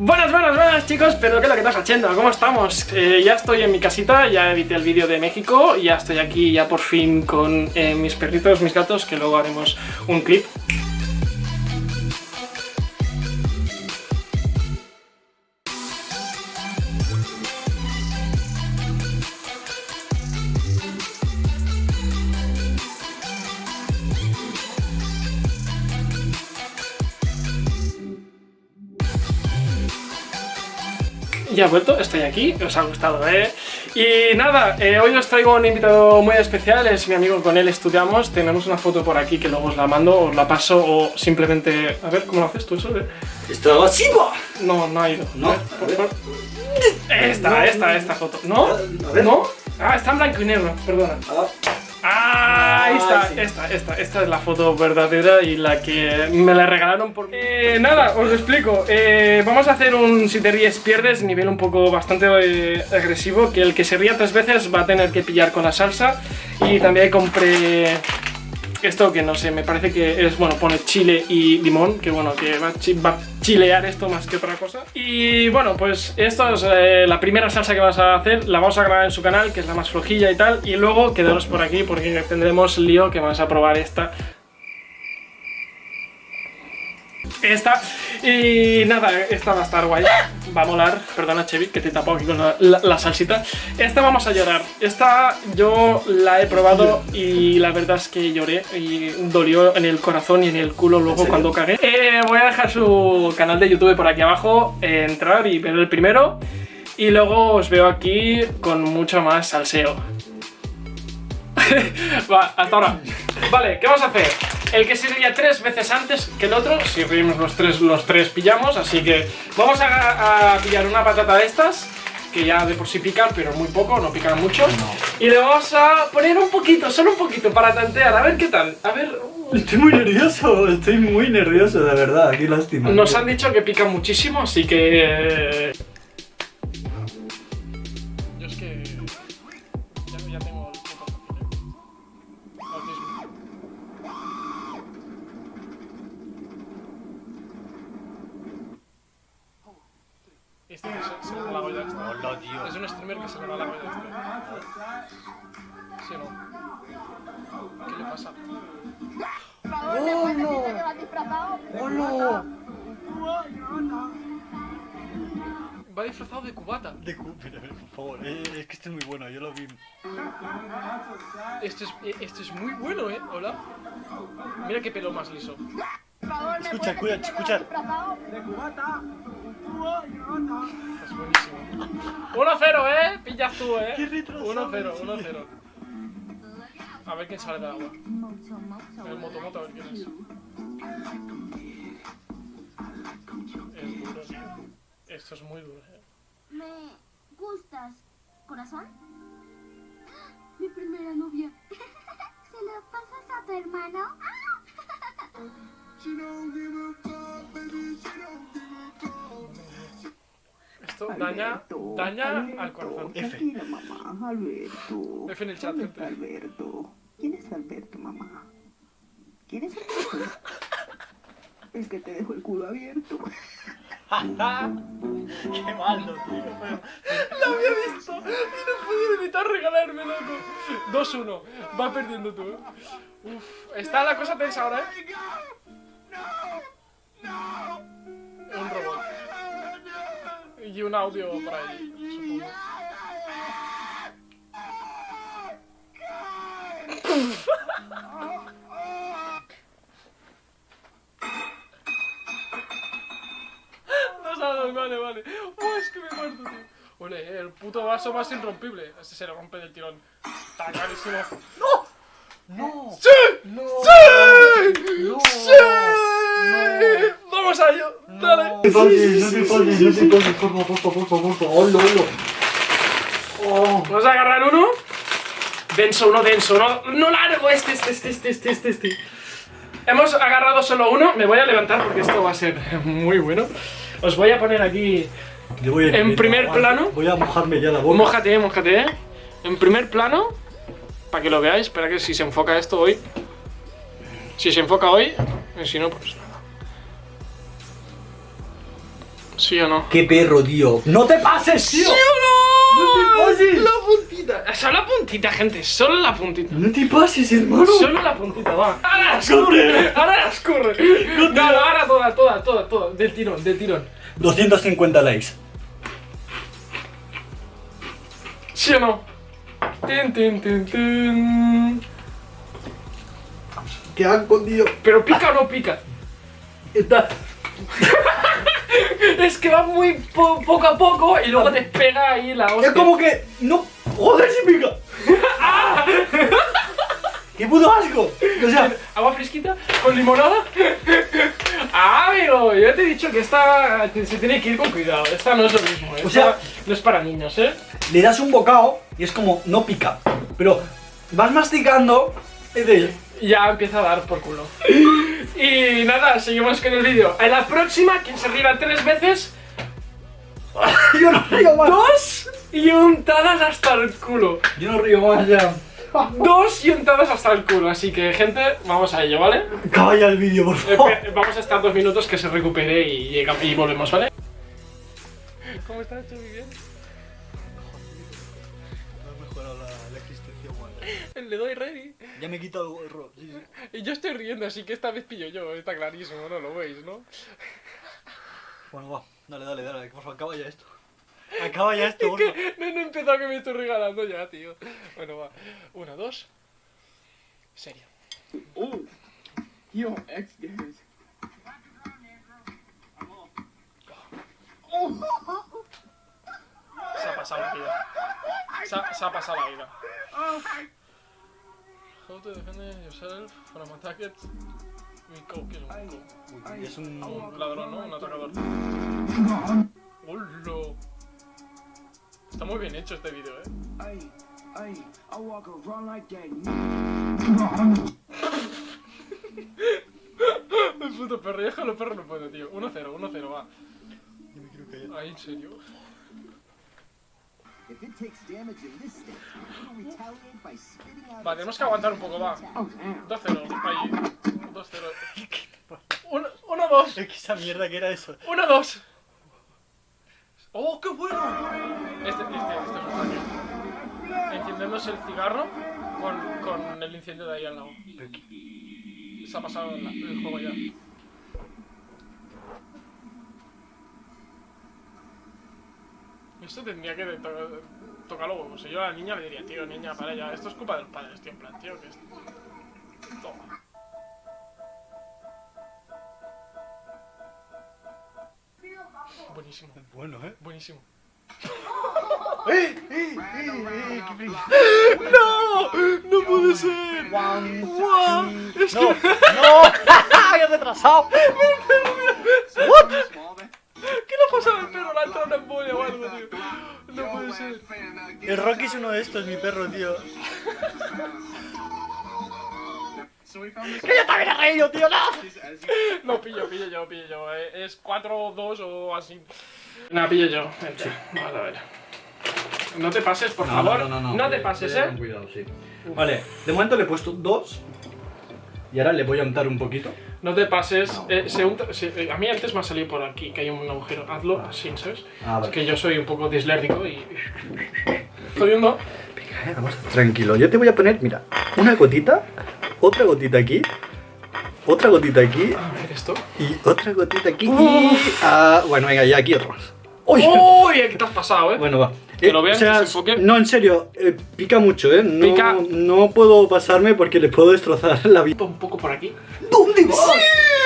Buenas, buenas, buenas chicos, pero ¿qué es lo que estás haciendo? ¿Cómo estamos? Eh, ya estoy en mi casita, ya edité el vídeo de México, ya estoy aquí ya por fin con eh, mis perritos, mis gatos, que luego haremos un clip. Ya he vuelto, estoy aquí, os ha gustado, ¿eh? Y nada, eh, hoy os traigo un invitado muy especial, es mi amigo, con él estudiamos, tenemos una foto por aquí que luego os la mando, os la paso o simplemente... A ver, ¿cómo lo haces tú eso? Eh? ¿Esto así No, no ha ido. No, Esta, esta, esta foto. ¿No? ¿No? Ah, está en blanco y negro, perdona. Ah, Ah, ahí está, sí. esta, esta, esta es la foto verdadera y la que me la regalaron por... Eh, nada, os lo explico. Eh, vamos a hacer un si te ríes pierdes, nivel un poco bastante eh, agresivo, que el que se ría tres veces va a tener que pillar con la salsa. Y también compré esto que no sé, me parece que es, bueno, pone chile y limón, que bueno, que va a, chilear esto más que otra cosa. Y bueno, pues esto es eh, la primera salsa que vamos a hacer, la vamos a grabar en su canal, que es la más flojilla y tal, y luego quedaros por aquí porque tendremos lío que vamos a probar esta. Esta, y nada, esta va a estar guay, va a molar, perdona Chevy que te tapo aquí con la, la- la salsita. Esta vamos a llorar, esta yo la he probado y la verdad es que lloré y dolió en el corazón y en el culo luego cuando cagué. Eh, Voy a dejar su canal de YouTube por aquí abajo, eh, entrar y ver el primero. Y luego os veo aquí con mucho más salseo. Va, hasta ahora. Vale, ¿qué vamos a hacer? El que se ría tres veces antes que el otro, si reímos los tres, los tres pillamos, así que vamos a, a pillar una patata de estas, que ya de por sí pican, pero muy poco, no pican mucho, y le vamos a poner un poquito, solo un poquito, para tantear, a ver qué tal, a ver... Estoy muy nervioso, estoy muy nervioso, de verdad, qué lástima. Nos han dicho que pican muchísimo, así que... Yo es que... Ya, ya tengo disfrazado de cubata. De cu- mira, mira, por favor, eh, es que este es muy bueno, yo lo vi. Esto es, eh, esto es muy bueno, ¿eh? Hola. Mira qué pelo más liso. Por favor, ¿me Escucha, escucha, escucha. va disfrazado? Es buenísimo. 1-0, ¿eh? Pillas tú, ¿eh? Qué retrasado, 1-0, sí. 1-0. A ver quién sale del agua. El motomoto, a ver quién es. Es duro. Esto es muy duro, ¿eh? ¿Me gustas, corazón? Mi primera novia. ¿Se lo pasas a tu hermano? Esto daña, daña al corazón. F. Tranquila, mamá. Alberto. F en el chat, ¿Dónde está gente. Alberto? ¿Quién es Alberto, mamá? ¿Quién es Alberto? El que te dejó el culo abierto. Qué malo, tío. ¡Lo había visto! Y no podía evitar regalarme, loco. 2-1. Va perdiendo tú, ¿eh? Uf, está la cosa tensa ahora, ¿eh? Un robot. Y un audio por ahí, supongo. Dos, vale, vale. Oh, es que me muerto, tío. Ole, el puto vaso más irrompible. Ese se le rompe del tirón. Está clarísimo. ¡No! ¡Sí! ¡No! ¡Sí! ¡No! ¡Sí! ¡Vamos a ello! ¡Dale! No te pases, no te pases, no te pases, por favor, por favor, por favor, hola, hola. Oh, Vamos a agarrar uno. Denso, uno denso, uno, no largo. Este, este, este, este, este, este, este. Hemos agarrado solo uno. Me voy a levantar porque esto va a ser muy bueno. Os voy a poner aquí. yo voy a En primer plano. Voy a mojarme ya la boca. Mójate, mójate, eh. En primer plano. Para que lo veáis. Espera que si se enfoca esto hoy. Si se enfoca hoy. Y si no, pues nada. ¿Sí o no? ¡Qué perro, tío! ¡No te pases, tío! ¿Sí o no? ¡No te pases! La puntita. Solo la puntita, gente. Solo la puntita. ¡No te pases, hermano! Solo la puntita, va. Ahora las corre. Ahora las corre. No, no, ahora toda, toda, toda, toda. Del tirón, del tirón. 250 likes. ¿Sí o no? Tin, tin, tin, tin. ¡Qué asco, tío! Pero pica o no pica. Está... Es que va muy po- poco a poco y luego te pega ahí la hostia. Es como que... ¡No! ¡Joder, si pica! ¡Qué puto asco! O sea... ¿Agua fresquita? ¿Con limonada? Ah, amigo, yo te he dicho que esta se tiene que ir con cuidado. Esta no es lo mismo. Esta O sea- no es para niños, ¿eh? Le das un bocado y es como... No pica. Pero... Vas masticando... Y. Ya empieza a dar por culo. Y nada, seguimos con el vídeo. En la próxima, quien se ría tres veces, Yo no río más. dos y untadas hasta el culo. Yo no río más ya. Dos y untadas hasta el culo. Así que, gente, vamos a ello, ¿vale? Ya el vídeo, por favor. Espe- Vamos a estar dos minutos que se recupere y, llega- y volvemos, ¿vale? ¿Cómo estás, Chubi? ¿Bien? Le doy ready. Ya me he quitado el. Sí, sí. Y yo estoy riendo, así que esta vez pillo yo, está clarísimo, ¿no? Lo veis, ¿no? Bueno, va. Dale, dale, dale. Por favor, acaba ya esto. Acaba ya esto, Es que no, no he empezado que me estoy regalando ya, tío. Bueno, va. Una, dos. Serio. Oh, yo, X Games. Se ha pasado la vida. Se ha, se ha pasado la vida. How to defend yourself from attackers. Mi cow, ¿qué es un un... Ladrón, ¿no? Un atacador. ¡Hola! Está muy bien hecho este vídeo, ¿eh? Ay, ay, I walk around like that. El puto perro, déjalo perro no puedo, tío. 1-0, 1-0, va. Yo me quiero callar. Ay, en serio. Va, tenemos que aguantar un poco, va. Oh, damn. 2-0, ahí. 2-0. 1-2. Es que esa mierda que era eso. 1-2. ¡Oh, qué bueno! Este, este, este es un genio. Enciendéndose el cigarro con, con el incendio de ahí al lado. Se ha pasado el juego ya. Esto tendría que to- tocar huevos. Si yo a la niña le diría, tío, niña, para ya. Esto es culpa de los padres, tío, en plan, tío, que es... Toma. Buenísimo, Bueno, ¿eh? buenísimo. ¡Eh! ¡Eh! ¡Eh! ¡Eh! ¡No! ¡No puede ser! Es ¡No! ¡No! ¡Ya retrasado! ¿Qué pasado al perro? ¿Le ha entrado una embolia o algo, tío? No puede ser. El Rocky es uno de estos, mi perro, tío. ¡Que yo también he reído, tío! ¡No! No, pillo, pillo yo, pillo yo. eh, Es 4-2 o así. No, pillo yo. Vente, Vamos a ver. No te pases, por favor. No, te pases, eh. cuidado, sí. Vale, de momento le he puesto dos. Y ahora le voy a untar un poquito. No te pases. eh, se unta- se- eh, a mí antes me ha salido por aquí que hay un agujero. Hazlo así, ¿sabes? Ah, Es que yo soy un poco dislérgico y. Estoy viendo. Venga, eh, vamos. Tranquilo, yo te voy a poner, mira, una gotita, otra gotita aquí, otra gotita aquí A ver esto. y otra gotita aquí. Y, ah, bueno, venga, ya aquí otro más. ¡Uy! ¡Uy! ¿Qué te has pasado, eh? Bueno, va. Que lo vean, o sea, que se. No, en serio, eh, pica mucho, ¿eh? No, Pica. no puedo pasarme porque le puedo destrozar la vida. Un poco por aquí. ¿Dónde vas?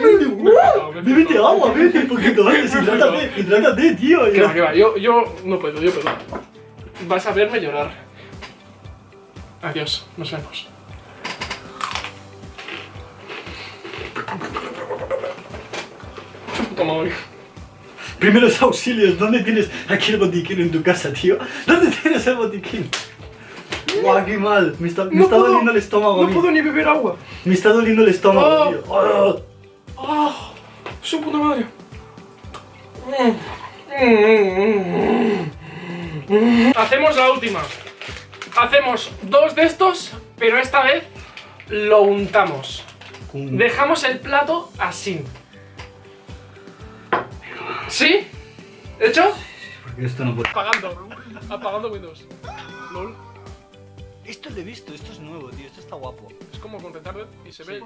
¿Dónde vas? me Bébete flipo. agua, bébete un poquito antes, hidrátate, hidrátate, tío. Que va, que va. Yo, yo no puedo, yo puedo. Vas a verme llorar. Adiós, nos vemos. Toma, Mario. Primeros auxilios, ¿dónde tienes aquí el botiquín en tu casa, tío? ¿Dónde tienes el botiquín? Guau, qué mal. Me está, me No está puedo- doliendo el estómago. No puedo ni beber agua. Me está doliendo el estómago, Oh. tío. Oh. ¡Ah! ¡Su puta madre! Hacemos la última. Hacemos dos de estos, pero esta vez lo untamos. Un- Dejamos el plato así. ¿Sí? ¿Hecho? Porque esto no puede. Apagando. Apagando Windows. LOL. Esto lo he visto, esto es nuevo, tío. Esto está guapo. Es como con retarded y se ve.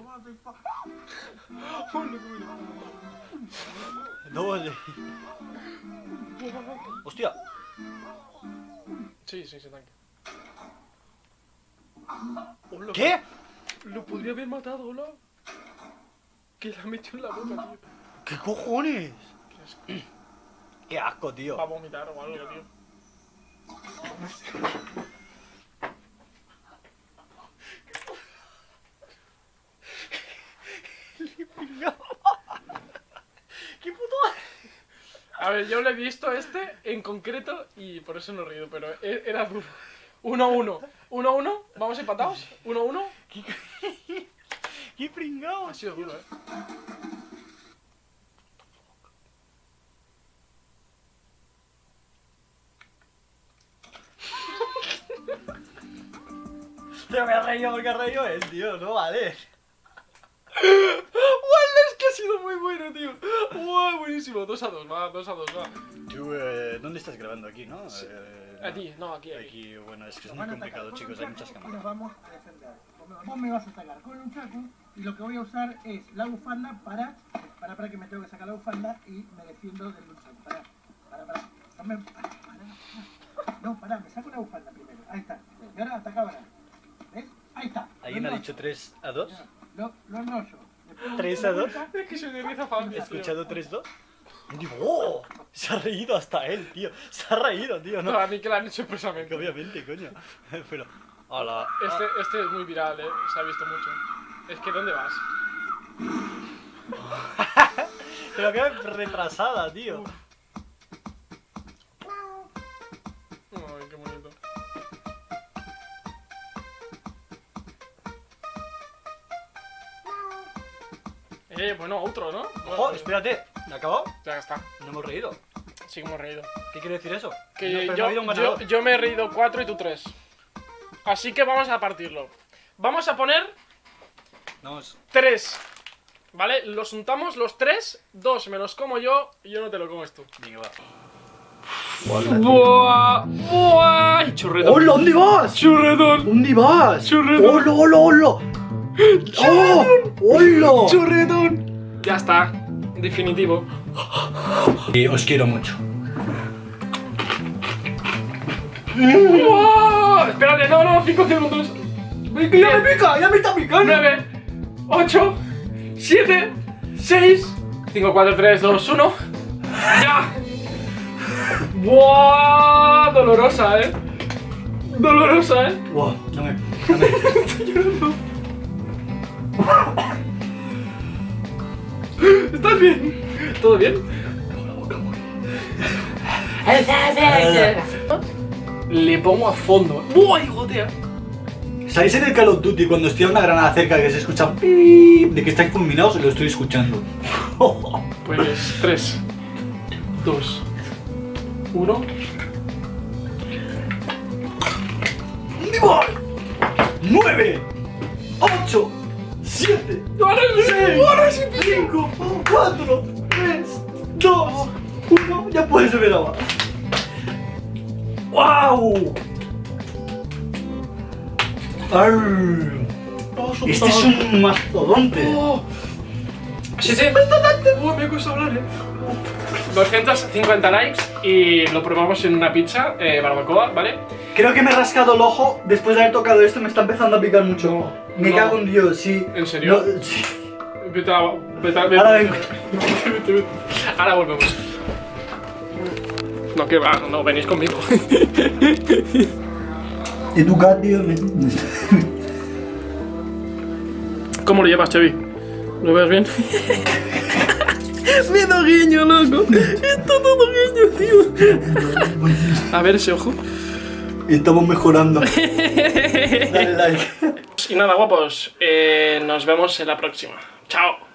Doble. Hostia. Sí, sí, sí, tanque. Hola, ¿Qué? Lo podría haber matado, hola. Que la metió en la boca, tío. ¿Qué cojones? Qué asco. Qué asco, tío. Va a vomitar o algo, tío. A ver, yo le he visto este en concreto y por eso no he reído, pero e- era duro. 1-1. 1-1. Vamos empatados. 1-1. ¡Qué pringao! Ha sido duro, eh. Pero me ha reído porque ha reído él, tío. No vale. ¡Wala! Es que ha sido muy bueno, tío. Buenísimo. 2 a 2, va, 2 a 2, va. Tú, eh, ¿dónde estás grabando? Aquí, ¿no? Eh, Aquí, no, aquí, aquí. Aquí, bueno, es que es muy complicado, chicos. Hay muchas Y nos cámaras. vamos a defender. Vos me vas a sacar con un chaco y lo que voy a usar es la bufanda para, para, para que me tengo que sacar la bufanda y me defiendo del chaco. Para, para, para. No, me, para, para. no, para, me saco la bufanda primero. Ahí está. Y ahora ataca ahora. ¿Ves? Ahí está. ¿Alguien ha dicho 3 a 2? Lo, lo enrollo. Le pego ¿Tres una a dos? vuelta. Es que soy de. ¿He escuchado 3-2? Digo, ¡oh! Se ha reído hasta él, tío. Se ha reído, tío. No, No, a mí que lo han hecho expresamente. obviamente, coño. Pero, hola. Este, este es muy viral, eh. Se ha visto mucho. Es que, ¿dónde vas? Pero qué retrasada, tío. Ay, Eh, bueno, otro, ¿no? Bueno, ¡Oh, espérate! ¿Me ha acabado? Ya está. No hemos reído. Sí hemos reído. ¿Qué quiere decir eso? Que No, pero no yo, ha habido un yo, yo me he reído 4 y tú 3. Así que vamos a partirlo. Vamos a poner Vamos. 3. ¿Vale? Los untamos los 3. 2 me los como yo y yo no te lo comes tú. Venga, va. ¡Buah! ¡Buah! Churretón. ¡Hola! ¿Dónde vas? ¡Churretón! ¿Dónde vas? Churretón. ¡Hola, hola, hola! ¡Oh! ¡Hola! ¡Churretón! Ya está. Definitivo. Y os quiero mucho. ¡Buah! Espérate, no, no, 5 segundos. ¡Venga, ya me pica! ¡Ya me está picando! 9, 8, 7, 6, 5, 4, 3, 2, 1. ¡Ya! ¡Buah! Dolorosa, eh. Dolorosa, eh. ¡Wow! Dame, dame. ¿Estás bien? ¿Todo bien? Le pongo a fondo. ¡Buah! Y gotea. ¿Sabéis en el Call of Duty cuando estoy a una granada cerca que se escucha pip de que están fulminados? Lo estoy escuchando. Pues 3, 2, 1. ¡Nueve! ¡Ocho! ¡Siete! ¡Ahora sí! ¡Ahora sí! ¡Cinco! ¡Cuatro! ¡Tres! ¡Dos! ¡Uno! ¡Ya puedes beber agua! ¡Wow! ¡Arr! Este es un mastodonte. Oh. Sí, sí. Oh, me cuesta hablar, eh. 250 likes y lo probamos en una pizza, eh, barbacoa, ¿vale? Creo que me he rascado el ojo después de haber tocado esto. Me está empezando a picar mucho. Me no. cago en Dios, sí. ¿En serio? No, sí. Vete a- vete a- vete- Ahora vengo. Ahora volvemos. No, que va, no, venís conmigo. Educar, tío. ¿Cómo lo llevas, Chevy? ¿Lo ves bien? Me da guiño, loco. Está todo guiño, tío. A ver ese ojo. Estamos mejorando. Dale like. Y nada, guapos. eh, nos vemos en la próxima. Chao.